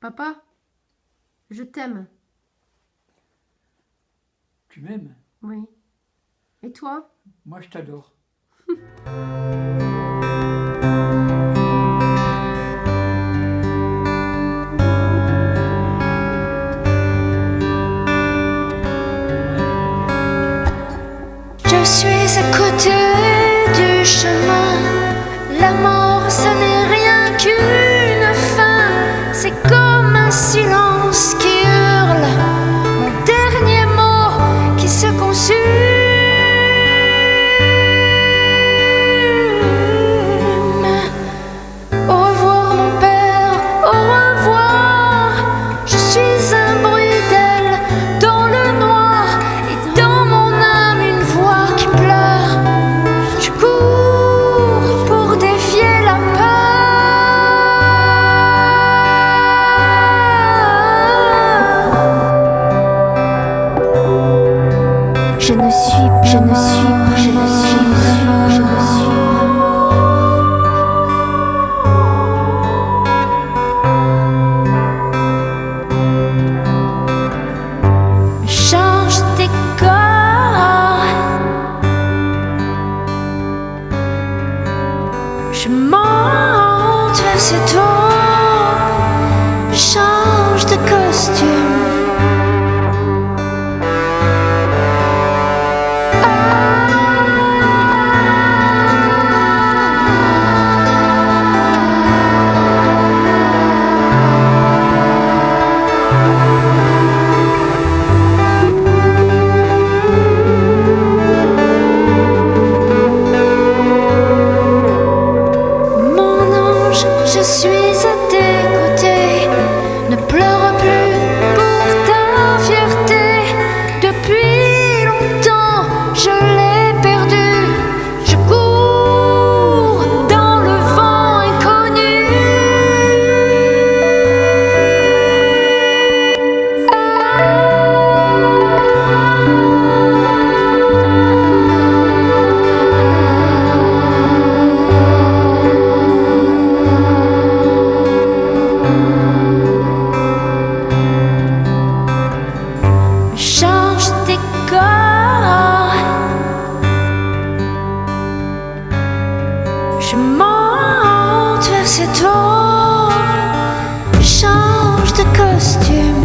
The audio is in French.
Papa, je t'aime. Tu m'aimes? Oui. Et toi? Moi, je t'adore. Je ne suis, je ne suis, je ne suis, je ne suis. change tes corps. Je monte vers ce change de costume. Suis Je monte vers cette tombe, je change de costume.